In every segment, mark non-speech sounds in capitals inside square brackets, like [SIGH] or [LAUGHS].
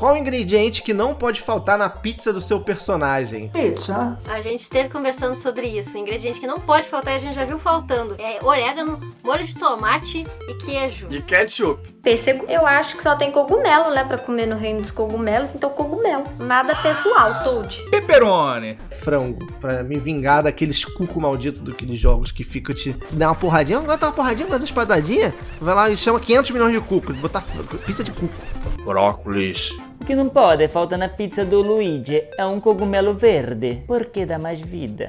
Qual o ingrediente que não pode faltar na pizza do seu personagem? Pizza. A gente esteve conversando sobre isso. O ingrediente que não pode faltar e a gente já viu faltando. É orégano, molho de tomate e queijo. E ketchup. Pêssego, eu acho que só tem cogumelo, né? Pra comer no reino dos cogumelos, então cogumelo. Nada pessoal, Toad. Pepperoni. Frango, pra me vingar daqueles cuco malditos daqueles jogos que fica te, te dá uma porradinha, agora uma porradinha, agora uma espadadinha, vai lá e chama 500 milhões de cuco, botar pizza de cuco. Brócolis. O que não pode faltar na pizza do Luigi é um cogumelo verde, porque dá mais vida.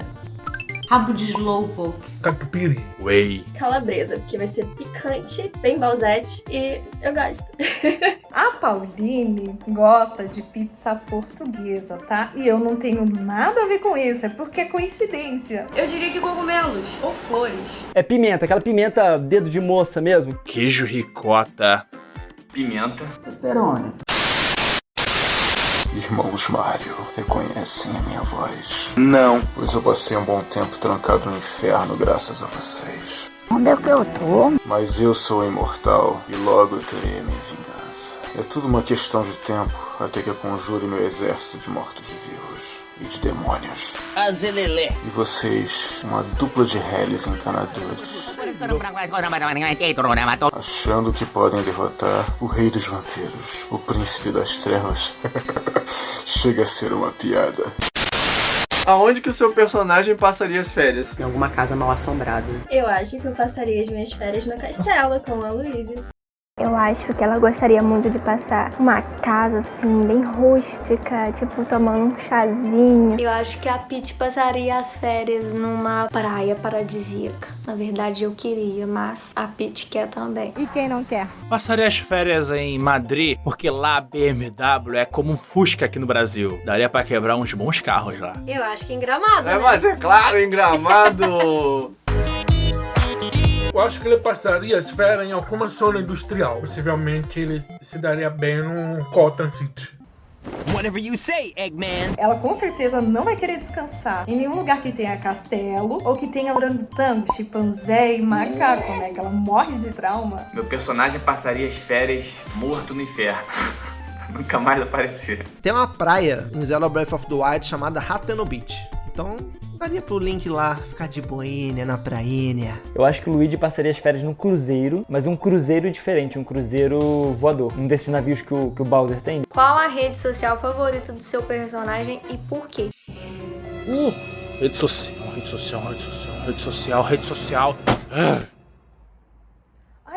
Rabo de slowpoke. Catupiry. Whey. Calabresa, porque vai ser picante, bem balzete e eu gosto. [LAUGHS] A Pauline gosta de pizza portuguesa, tá? E eu não tenho nada a ver com isso, é porque é coincidência. Eu diria que cogumelos ou flores. É pimenta, aquela pimenta dedo de moça mesmo. Queijo ricota. Pimenta. Pepperoni. Irmãos Mario, reconhecem a minha voz? Não. Pois eu passei um bom tempo trancado no inferno graças a vocês. Onde é que eu tô? Mas eu sou imortal e logo eu terei a minha vingança. É tudo uma questão de tempo até que eu conjure meu exército de mortos-vivos e de demônios. Azelelé. E vocês, uma dupla de réis encanadores. Achando que podem derrotar o rei dos vampiros, o príncipe das trevas. [LAUGHS] Chega a ser uma piada. Aonde que o seu personagem passaria as férias? Em alguma casa mal assombrada. Eu acho que eu passaria as minhas férias no castelo com a Luigi. Eu acho que ela gostaria muito de passar uma casa assim, bem rústica, tipo tomando um chazinho. Eu acho que a Peach passaria as férias numa praia paradisíaca. Na verdade eu queria, mas a Peach quer também. E quem não quer? Passaria as férias em Madrid, porque lá a BMW é como um Fusca aqui no Brasil. Daria pra quebrar uns bons carros lá. Eu acho que em Gramado, É, né? mas é claro, em Gramado. Eu acho que ele passaria as férias em alguma zona industrial. Possivelmente ele se daria bem no Cotton City. Whatever you say, Eggman. Ela com certeza não vai querer descansar em nenhum lugar que tenha castelo ou que tenha orangotango, chimpanzé e macaco, né? Que ela morre de trauma. Meu personagem passaria as férias morto no inferno. [LAUGHS] Nunca mais aparecer. Tem uma praia em Zelda Breath of the Wild chamada Hateno Beach. Então, daria pro Link lá ficar de boinha na prainha. Eu acho que o Luigi passaria as férias num cruzeiro, mas um cruzeiro diferente, um cruzeiro voador. Um desses navios que o, que o Bowser tem. Qual a rede social favorita do seu personagem e por quê? Uh, rede social, rede social, rede social, rede social, rede social.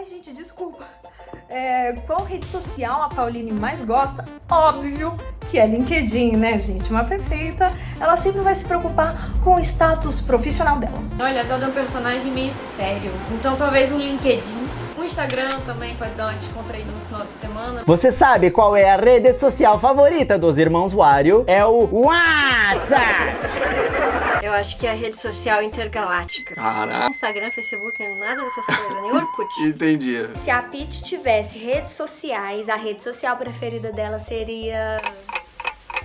Ai, gente, desculpa. É, qual rede social a Pauline mais gosta? Óbvio que é LinkedIn, né, gente? Uma perfeita. Ela sempre vai se preocupar com o status profissional dela. Olha, a Zelda é um personagem meio sério. Então talvez um LinkedIn. Um Instagram também pode dar uma descontraída no final de semana. Você sabe qual é a rede social favorita dos irmãos Wario? É o WhatsApp! Eu acho que é a rede social intergaláctica. Caraca. Instagram, Facebook, nada dessas coisas, nem Orkut. [LAUGHS] Entendi. Se a Peach tivesse redes sociais, a rede social preferida dela seria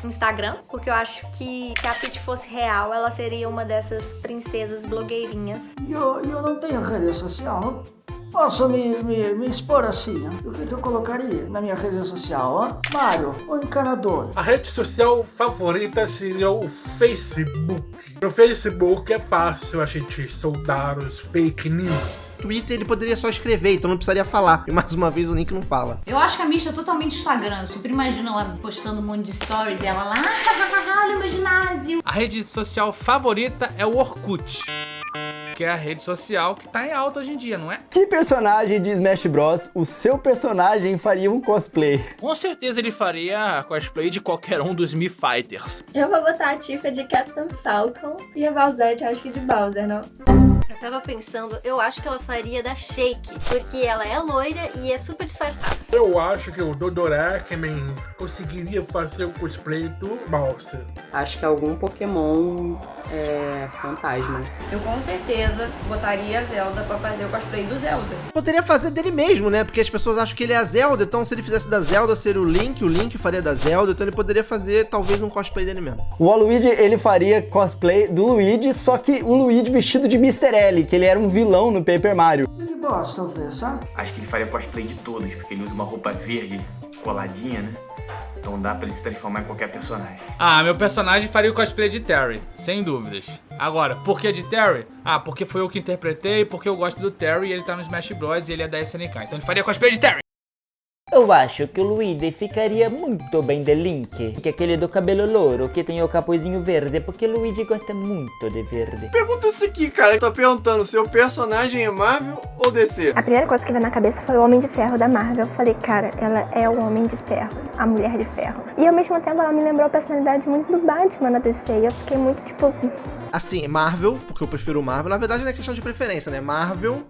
Instagram, porque eu acho que se a Peach fosse real, ela seria uma dessas princesas blogueirinhas. E eu, eu não tenho rede social. Posso me, me, me expor assim? ó? O que, que eu colocaria na minha rede social? Ó? Mario, o encanador. A rede social favorita seria o Facebook. No Facebook é fácil a gente soldar os fake news. Twitter ele poderia só escrever, então não precisaria falar. E mais uma vez o Link não fala. Eu acho que a Misha é totalmente Instagram. Eu super imagino ela postando um monte de story dela lá. "Ah, [LAUGHS] Olha o meu ginásio. A rede social favorita é o Orkut. Que é a rede social que tá em alta hoje em dia, não é? Que personagem de Smash Bros. o seu personagem faria um cosplay? Com certeza ele faria cosplay de qualquer um dos Mi Fighters. Eu vou botar a Tifa de Captain Falcon e a Bowsette acho que de Bowser, não? Eu tava pensando, eu acho que ela faria da Shake, porque ela é loira e é super disfarçada. Eu acho que o Dodorakeman conseguiria fazer o cosplay do Bowser. Acho que algum Pokémon é, fantasma. Eu com certeza botaria a Zelda pra fazer o cosplay do Zelda. Poderia fazer dele mesmo, né? Porque as pessoas acham que ele é a Zelda, então se ele fizesse da Zelda, seria o Link, o Link faria da Zelda, então ele poderia fazer talvez um cosplay dele mesmo. O Waluigi, ele faria cosplay do Luigi, só que o Luigi vestido de Mr. Pirelli, que ele era um vilão no Paper Mario. Big Boss, talvez, sabe? Acho que ele faria cosplay de todos, porque ele usa uma roupa verde coladinha, né? Então dá pra ele se transformar em qualquer personagem. Ah, meu personagem faria o cosplay de Terry, sem dúvidas. Agora, por que de Terry? Ah, porque foi eu que interpretei, porque eu gosto do Terry e ele tá no Smash Bros e ele é da SNK. Então ele faria cosplay de Terry. Eu acho que o Luigi ficaria muito bem de Link, que é aquele do cabelo louro, que tem o capuzinho verde, porque o Luigi gosta muito de verde. Pergunta isso aqui, cara. Tá perguntando, seu personagem é Marvel ou DC? A primeira coisa que veio na cabeça foi o Homem de Ferro da Marvel. Eu falei, cara, ela é o Homem de Ferro, a Mulher de Ferro. E ao mesmo tempo ela me lembrou a personalidade muito do Batman na DC. E eu fiquei muito tipo. Assim, Marvel, porque eu prefiro Marvel. Na verdade não é questão de preferência, né? Marvel,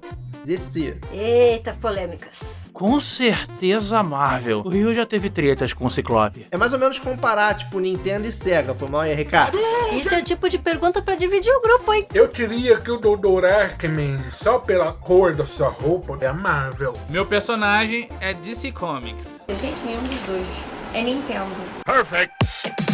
DC. Eita, polêmicas. Com certeza Marvel. O Rio já teve tretas com o Ciclope. É mais ou menos comparar, tipo, Nintendo e Sega. Foi mal Ricardo? Isso é o tipo de pergunta pra dividir o grupo, hein? Eu diria que o Dr. Arkman, só pela cor da sua roupa, é Marvel. Meu personagem é DC Comics. Gente, nenhum dos dois. É Nintendo. Perfect.